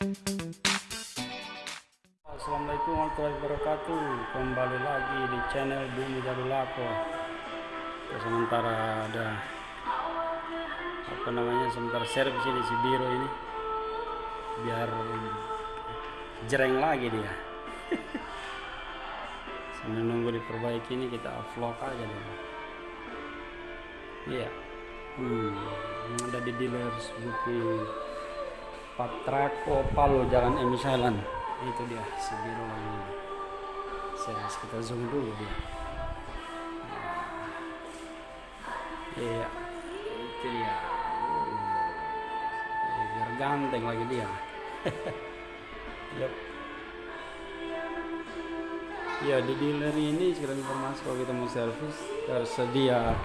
Assalamualaikum warahmatullahi wabarakatuh. Kembali lagi di channel Bumi Darulako Sementara ada Apa namanya Sementara servis ini si biru ini. Biar Jereng lagi dia. Sambil nunggu diperbaiki ini kita vlog aja deh Iya. Yeah. hmm, Ada di dealer buku Patraco Palo Jalan Emi Jalan itu dia si biru ini. Servis kita zoom dulu dia. Iya. Itu dia. Biar ganteng lagi dia. Yup. Ya di dealer ini sekarang informasi kalau kita mau servis tersedia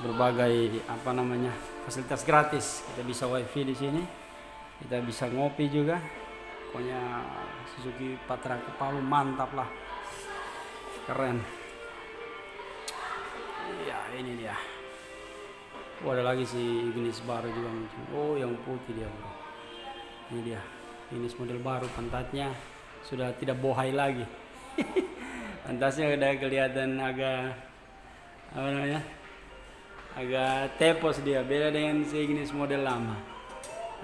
berbagai apa namanya fasilitas gratis. Kita bisa wifi di sini, kita bisa ngopi juga. Pokoknya Suzuki Patra Palu mantap lah, keren. Ya ini dia. Oh, ada lagi si Ignis baru juga muncul. Oh yang putih dia bro. Ini dia. Ignis model baru pantatnya sudah tidak bohai lagi. Pantasnya udah kelihatan agak apa namanya? Agak tepos dia, beda dengan si Ignis model lama.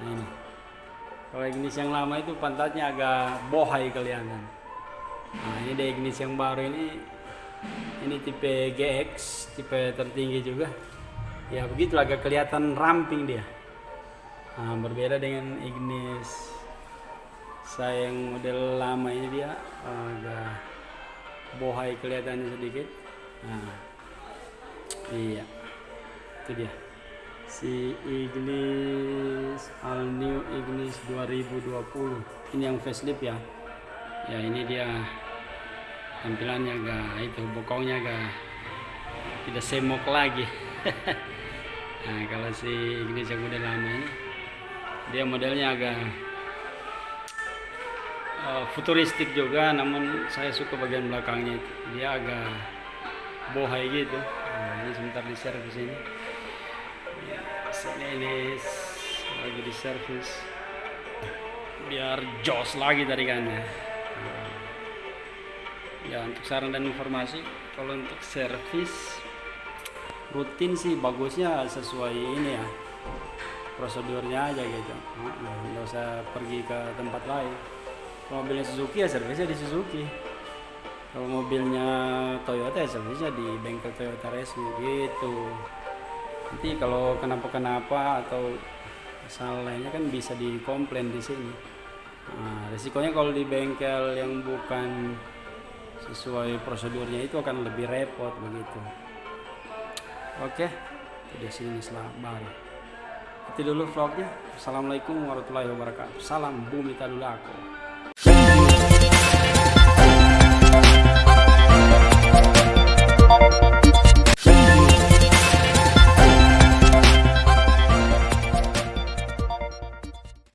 Nah ini. Kalau Ignis yang lama itu pantatnya agak bohai kelihatan. Nah ini dari Ignis yang baru ini ini tipe GX, tipe tertinggi juga. Ya begitu agak kelihatan ramping dia. Nah, berbeda dengan Ignis saya yang model lama ini dia agak bohai kelihatannya sedikit nah iya itu dia si Ignis All New Ignis 2020 ini yang facelift ya. Ya ini dia tampilannya agak itu bokongnya agak tidak semok lagi. Nah kalau si Ignis yang model lama ini dia modelnya agak uh, futuristik juga namun saya suka bagian belakangnya. Dia agak bohai gitu. Nah, ini sebentar di servis ini ya, sini ini lagi di servis biar jos lagi tadi kan ya. Nah, ya untuk saran dan informasi kalau untuk servis rutin sih bagusnya sesuai ini ya. Prosedurnya aja gitu. Nggak usah pergi ke tempat lain. Kalau mobilnya Suzuki ya servisnya di Suzuki. Kalau mobilnya Toyota ya servisnya di bengkel Toyota resmi gitu nanti kalau kenapa-kenapa atau masalah lainnya kan bisa dikomplain di sini. Nah, resikonya kalau di bengkel yang bukan sesuai prosedurnya itu akan lebih repot begitu. Oke udah sini baru. Itu dulu vlognya. Assalamualaikum warahmatullahi wabarakatuh. Salam bumi tadulako